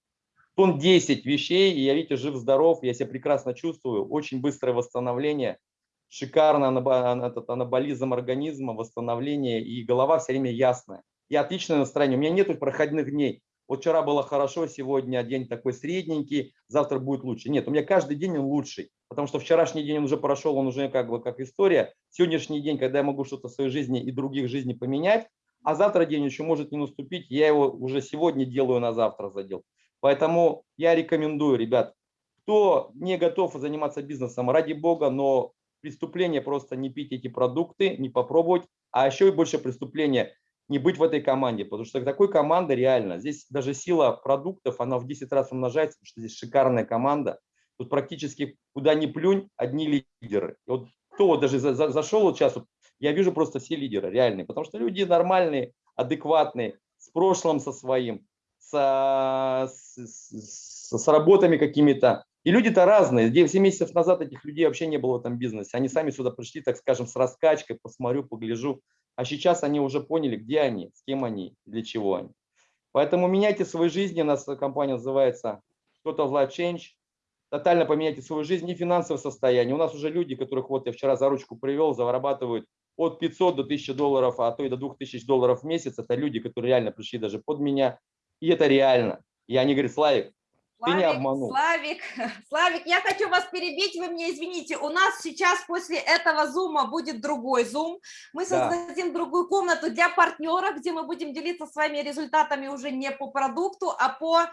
тонн 10 вещей, и я, видите, жив-здоров, я себя прекрасно чувствую, очень быстрое восстановление, шикарно этот анаболизм организма, восстановление, и голова все время ясная. И отличное настроение. У меня нету проходных дней. Вот вчера было хорошо, сегодня день такой средненький, завтра будет лучше. Нет, у меня каждый день он лучший, потому что вчерашний день он уже прошел, он уже как бы как история. Сегодняшний день, когда я могу что-то в своей жизни и других жизни поменять, а завтра день еще может не наступить, я его уже сегодня делаю на завтра задел. Поэтому я рекомендую, ребят, кто не готов заниматься бизнесом, ради бога, но преступление просто не пить эти продукты, не попробовать, а еще и больше преступления не быть в этой команде, потому что такой команды реально, здесь даже сила продуктов, она в 10 раз умножается, потому что здесь шикарная команда, тут практически куда ни плюнь, одни лидеры. И вот кто вот даже за, за, зашел вот сейчас, я вижу просто все лидеры реальные, потому что люди нормальные, адекватные, с прошлым со своим, с, с, с работами какими-то. И люди-то разные. 7 месяцев назад этих людей вообще не было в этом бизнесе. Они сами сюда пришли, так скажем, с раскачкой, посмотрю, погляжу. А сейчас они уже поняли, где они, с кем они, для чего они. Поэтому меняйте свою жизнь. У нас компания называется Total Life Change. Тотально поменяйте свою жизнь и финансовое состояние. У нас уже люди, которых вот я вчера за ручку привел, зарабатывают от 500 до 1000 долларов, а то и до 2000 долларов в месяц. Это люди, которые реально пришли даже под меня. И это реально. И они говорят, Славик, ты не обманул. Славик, Славик, я хочу вас перебить, вы мне извините, у нас сейчас после этого зума будет другой зум, мы Да. создадим другую комнату для партнеров, где мы будем делиться своими результатами уже не по продукту, а по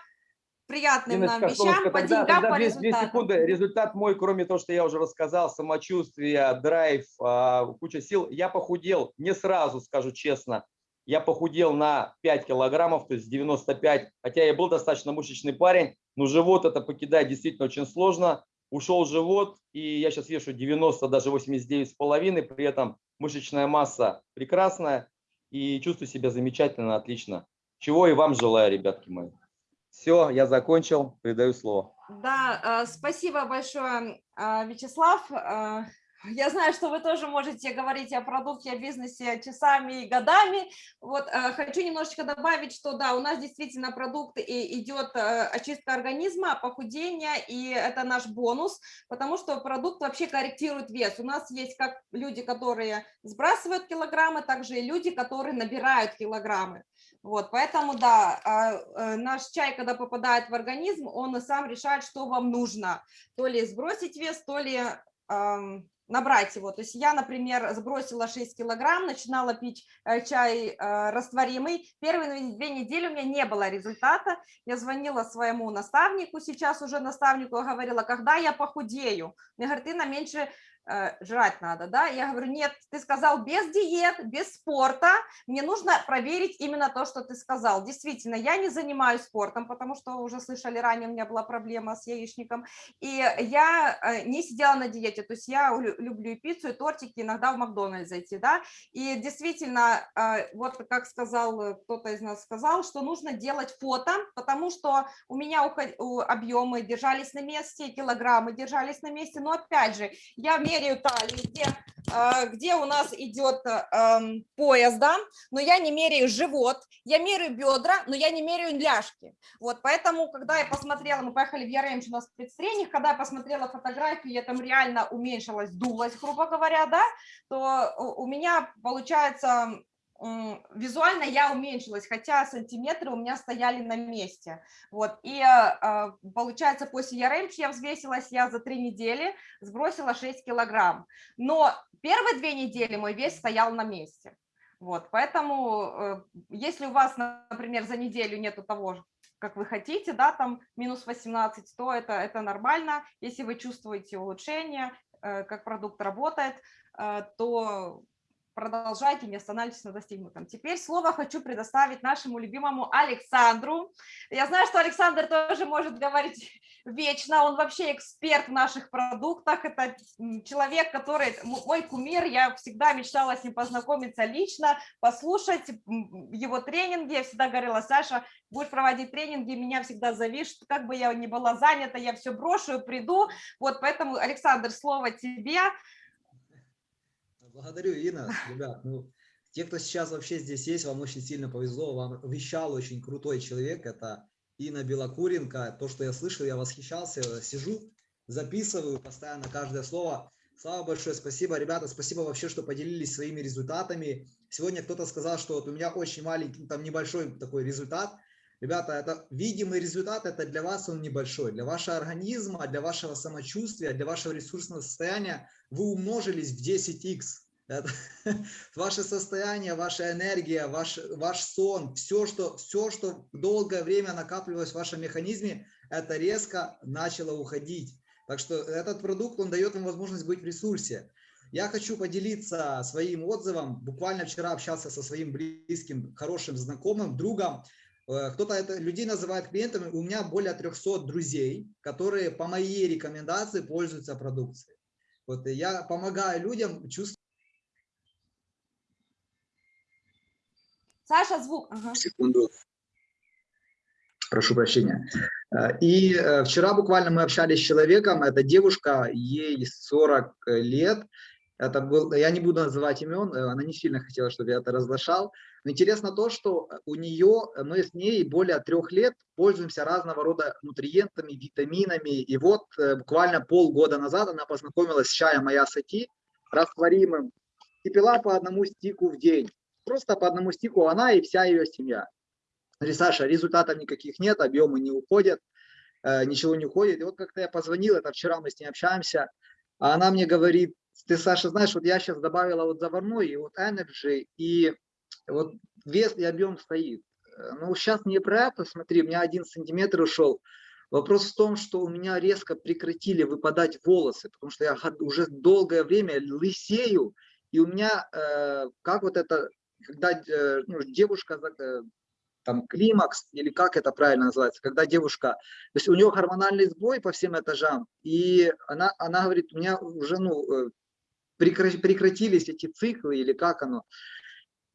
приятным нам Инночка, вещам, солнышко, по тогда, деньгам, тогда по две, две результатам. секунды. Результат мой, кроме того, что я уже рассказал, самочувствие, драйв, а, куча сил. Я похудел, не сразу, скажу честно. Я похудел на 5 килограммов, то есть 95. Хотя я был достаточно мышечный парень, но живот это покидать действительно очень сложно. Ушел живот, и я сейчас вешу 90, даже 89 с половиной. При этом мышечная масса прекрасная, и чувствую себя замечательно, отлично. Чего и вам желаю, ребятки мои. Все, я закончил, передаю слово. Да, э, спасибо большое, э, Вячеслав. Я знаю, что вы тоже можете говорить о продукте, о бизнесе часами и годами. Вот э, хочу немножечко добавить, что да, у нас действительно продукт и идет э, очистка организма, похудение, и это наш бонус, потому что продукт вообще корректирует вес. У нас есть как люди, которые сбрасывают килограммы, также и люди, которые набирают килограммы. Вот, поэтому, да, а, э, наш чай, когда попадает в организм, он сам решает, что вам нужно. То ли сбросить вес, то ли набрать его. То есть я, например, сбросила 6 килограмм, начинала пить э, чай э, растворимый. Первые две недели у меня не было результата. Я звонила своему наставнику, сейчас уже наставнику, говорила, когда я похудею? Мне говорит, ты на меньше жрать надо, да? Я говорю, нет, ты сказал без диет, без спорта, мне нужно проверить именно то, что ты сказал. Действительно, я не занимаюсь спортом, потому что уже слышали ранее, у меня была проблема с яичником, и я э, не сидела на диете, то есть я лю- люблю и пиццу, и тортики, иногда в Макдональдс зайти, да, и действительно, э, вот как сказал э, кто-то из нас сказал, что нужно делать фото, потому что у меня объемы держались на месте, килограммы держались на месте, но опять же, я меряю талию, где, э, где у нас идет эм, пояс, да, но я не меряю живот, я меряю бедра, но я не меряю ляжки. Вот, поэтому, когда я посмотрела, мы поехали в Яремч, у нас спецтренинг, когда я посмотрела фотографии, я там реально уменьшилась, дулась, грубо говоря, да, то у меня получается визуально я уменьшилась, хотя сантиметры у меня стояли на месте. Вот, и э, получается, после Яремч я взвесилась, я за три недели сбросила 6 килограмм. Но первые две недели мой вес стоял на месте. Вот, поэтому, э, если у вас, например, за неделю нету того, как вы хотите, да, там минус 18, то это, это нормально. Если вы чувствуете улучшение, э, как продукт работает, э, то продолжайте, не останавливайтесь на достигнутом. Теперь слово хочу предоставить нашему любимому Александру. Я знаю, что Александр тоже может говорить вечно, он вообще эксперт в наших продуктах, это человек, который, мой кумир, я всегда мечтала с ним познакомиться лично, послушать его тренинги, я всегда говорила, Саша, будешь проводить тренинги, меня всегда зови, что как бы я ни была занята, я все брошу и приду, вот поэтому, Александр, слово тебе, Благодарю, Инна. Ребят, ну, те, кто сейчас вообще здесь есть, вам очень сильно повезло. Вам вещал очень крутой человек. Это Инна Белокуренко. То, что я слышал, я восхищался. Сижу, записываю постоянно каждое слово. Слава большое, спасибо, ребята, спасибо вообще, что поделились своими результатами. Сегодня кто-то сказал, что вот у меня очень маленький, там небольшой такой результат. Ребята, это видимый результат, это для вас он небольшой. Для вашего организма, для вашего самочувствия, для вашего ресурсного состояния вы умножились в 10х. Это, ваше состояние, ваша энергия, ваш, ваш сон, все что, все, что долгое время накапливалось в вашем механизме, это резко начало уходить. Так что этот продукт, он дает вам возможность быть в ресурсе. Я хочу поделиться своим отзывом. Буквально вчера общался со своим близким, хорошим знакомым, другом. Э, Кто-то это людей называет клиентами. У меня более 300 друзей, которые по моей рекомендации пользуются продукцией. Вот я помогаю людям чувствовать Саша, звук. Ага. секунду. Прошу прощения. Э, И э, вчера буквально мы общались с человеком, это девушка, ей 40 лет. Это был, я не буду называть имен, э, она не сильно хотела, чтобы я это разглашал. Но интересно то, что у нее, мы с ней более трех лет пользуемся разного рода нутриентами, витаминами. И вот э, буквально полгода назад она познакомилась с чаем моя сати, растворимым, и пила по одному стику в день. Просто по одному стику она и вся ее семья. Говорит, Саша, результатов никаких нет, объемы не уходят, э, ничего не уходит. И вот как-то я позвонил, это вчера мы с ней общаемся, а она мне говорит, ты, Саша, знаешь, вот я сейчас добавила вот заварной и вот Energy, и вот вес и объем стоит. Ну, сейчас не про это, смотри, у меня один сантиметр ушел. Вопрос в том, что у меня резко прекратили выпадать волосы, потому что я уже долгое время лысею, и у меня, э, как вот это, когда э, ну, девушка, э, там, климакс, или как это правильно называется, когда девушка, то есть у нее гормональный сбой по всем этажам, и она, она говорит, у меня уже, ну, э, прекра- прекратились эти циклы, или как оно,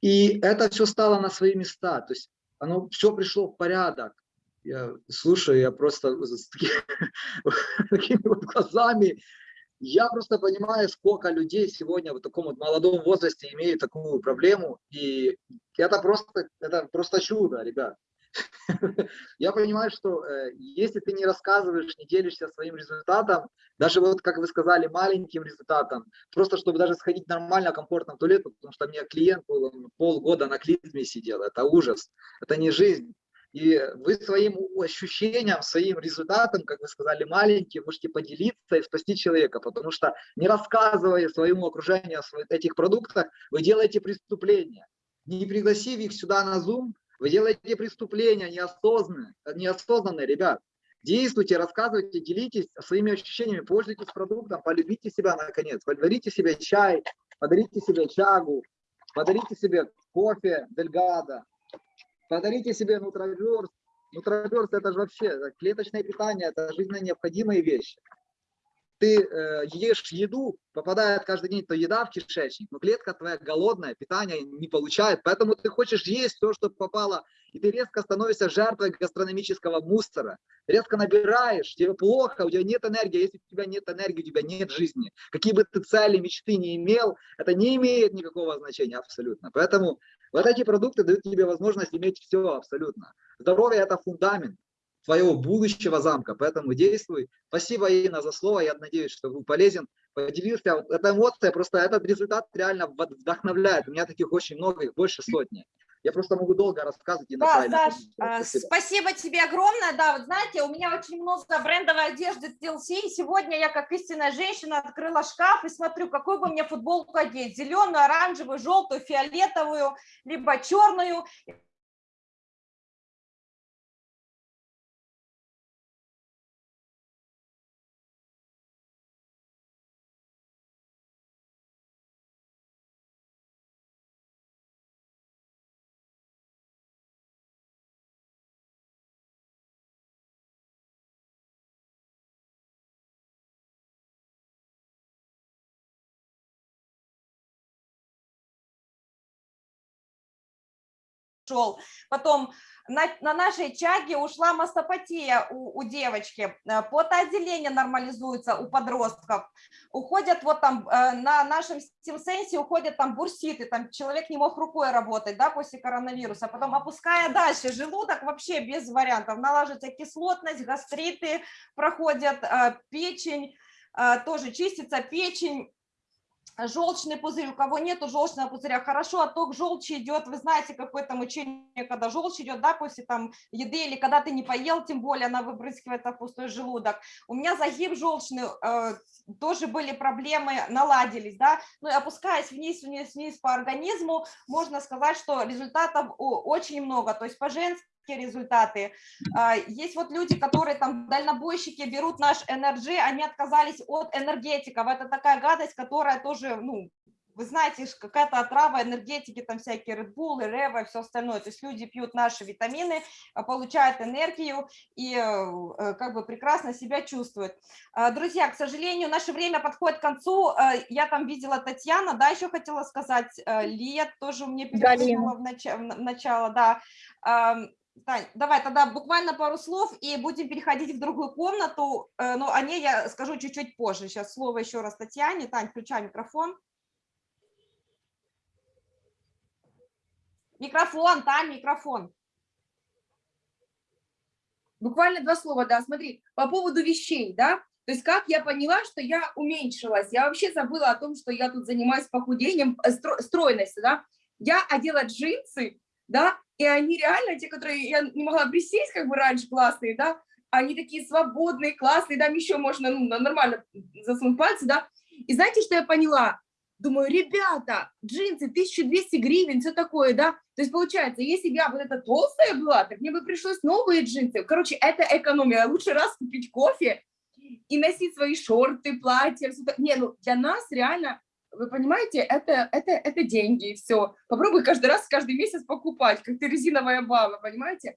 и это все стало на свои места, то есть оно все пришло в порядок. Я слушаю, я просто с таки- такими вот глазами, я просто понимаю, сколько людей сегодня в таком вот молодом возрасте имеют такую проблему, и это просто, это просто чудо, ребят. Я понимаю, что э, если ты не рассказываешь, не делишься своим результатом, даже вот, как вы сказали, маленьким результатом, просто чтобы даже сходить нормально, комфортно в туалет, потому что у меня клиент был, полгода на клизме сидел, это ужас, это не жизнь. И вы своим ощущением, своим результатом, как вы сказали, маленьким, можете поделиться и спасти человека, потому что не рассказывая своему окружению о этих продуктах, вы делаете преступление. Не пригласив их сюда на Zoom, вы делаете преступления неосознанные, неосознанные, ребят. Действуйте, рассказывайте, делитесь своими ощущениями, пользуйтесь продуктом, полюбите себя наконец, подарите себе чай, подарите себе чагу, подарите себе кофе Дельгада, подарите себе нутроверс. Нутроверс это же вообще это клеточное питание, это жизненно необходимые вещи. Ты э, ешь еду, попадает каждый день то еда в кишечник, но клетка твоя голодная, питание не получает, поэтому ты хочешь есть то, что попало, и ты резко становишься жертвой гастрономического мусора. Резко набираешь, тебе плохо, у тебя нет энергии, если у тебя нет энергии, у тебя нет жизни. Какие бы ты цели, мечты не имел, это не имеет никакого значения абсолютно. Поэтому вот эти продукты дают тебе возможность иметь все абсолютно. Здоровье – это фундамент твоего будущего замка, поэтому действуй. Спасибо, Инна, за слово, я надеюсь, что был полезен. Поделился, эта эмоция, просто этот результат реально вд- вдохновляет. У меня таких очень много, их больше сотни. Я просто могу долго рассказывать. Инна Да, Саш, подметила. а, Спасибо. спасибо тебе огромное. Да, вот знаете, у меня очень много брендовой одежды TLC, и сегодня я, как истинная женщина, открыла шкаф и смотрю, какую бы мне футболку одеть. Зеленую, оранжевую, желтую, фиолетовую, либо черную. Шел. Потом на, на нашей чаге ушла мастопатия у, у девочки, э, потоотделение нормализуется у подростков, уходят вот там э, на нашем стимсенсе уходят там бурситы, там человек не мог рукой работать, да, после коронавируса, потом опуская дальше, желудок вообще без вариантов, налаживается кислотность, гастриты проходят, э, печень, тоже чистится печень, желчный пузырь, у кого нету желчного пузыря, хорошо, отток желчи идет, вы знаете, какое-то мучение, когда желчь идет, да, после там еды, или когда ты не поел, тем более она выпрыскивается в пустой желудок. У меня загиб желчный, э, тоже были проблемы, наладились, да, ну и опускаясь вниз, вниз, вниз по организму, можно сказать, что результатов очень много, то есть по женским результаты. А, Есть вот люди, которые там дальнобойщики берут наш Energy, они отказались от энергетиков. Это такая гадость, которая тоже, ну, вы знаете, какая-то отрава энергетики, там всякие Red Bull, Рева все остальное. То есть люди пьют наши витамины, а, получают энергию и э, э, как бы прекрасно себя чувствуют. А, Друзья, к сожалению, наше время подходит к концу. Я там видела Татьяна, да, еще хотела сказать, Лия тоже мне перепрыгнула в, нач- в на- начало, да. Тань, давай тогда буквально пару слов и будем переходить в другую комнату, э, но о ней я скажу чуть-чуть позже. Сейчас слово еще раз Татьяне. Тань, включай микрофон. Микрофон, Тань, микрофон. Буквально два слова, да, смотри, по поводу вещей, да, то есть как я поняла, что я уменьшилась, я вообще забыла о том, что я тут занимаюсь похудением, э, стро- стройностью, да, я одела джинсы, да, и они реально, те, которые я не могла присесть, как бы раньше, классные, да, они такие свободные, классные, там еще можно ну, нормально засунуть пальцы, да, и знаете, что я поняла? Думаю, ребята, джинсы 1200 гривен, все такое, да, то есть получается, если бы я вот эта толстая была, так мне бы пришлось новые джинсы, короче, это экономия, лучше раз купить кофе и носить свои шорты, платья, всё так- не, ну для нас реально, вы понимаете, это, это, это деньги, все, попробуй каждый раз, каждый месяц покупать, как ты резиновая баба, понимаете,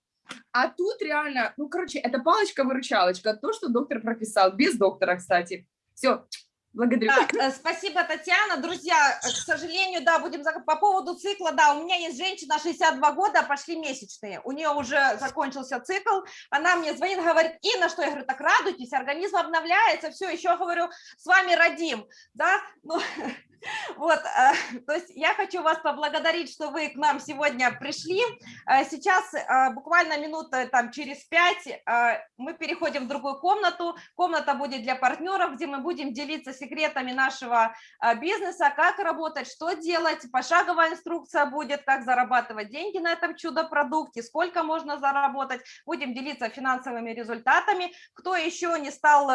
а тут реально, ну, короче, это палочка-выручалочка, то, что доктор прописал, без доктора, кстати, все, благодарю. Да, э, спасибо, Татьяна. Друзья, э, к сожалению, да, будем по поводу цикла, да, у меня есть женщина 62 года, пошли месячные, у нее уже закончился цикл, она мне звонит, говорит, Инна, что я говорю, так радуйтесь, организм обновляется, все, еще говорю, с вами родим, да, ну, вот, э, то есть я хочу вас поблагодарить, что вы к нам сегодня пришли. Э, Сейчас э, буквально минута там через пять мы переходим в другую комнату. Комната будет для партнеров, где мы будем делиться секретами нашего бизнеса, как работать, что делать. Пошаговая инструкция будет, как зарабатывать деньги на этом чудо-продукте, сколько можно заработать. Будем делиться финансовыми результатами. Кто еще не стал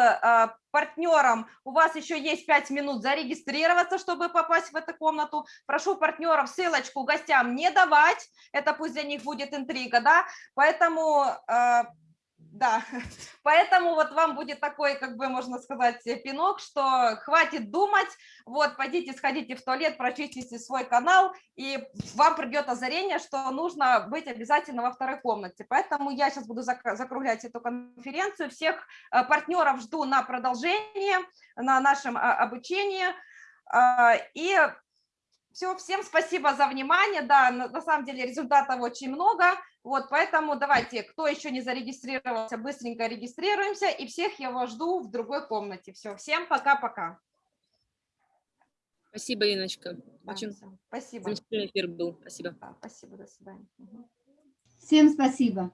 партнером, у вас еще есть 5 минут зарегистрироваться, чтобы попасть в эту комнату. Прошу партнеров ссылочку гостям не давать, это пусть для них будет интрига, да, поэтому... э, да, поэтому вот вам будет такой, как бы можно сказать, э, пинок, что хватит думать, вот, пойдите, сходите в туалет, прочистите свой канал, и вам придет озарение, что нужно быть обязательно во второй комнате. Поэтому я сейчас буду зак- закруглять эту конференцию. Всех э, партнеров жду на продолжение, на нашем а, обучении. А, И все, всем спасибо за внимание. Да, на самом деле результатов очень много. Вот, поэтому давайте, кто еще не зарегистрировался, быстренько регистрируемся. И всех я вас жду в другой комнате. Все, всем пока-пока. Спасибо, Иночка. Да, Очень Спасибо. замечательный эфир был. Спасибо. Да, спасибо, до свидания. Всем спасибо.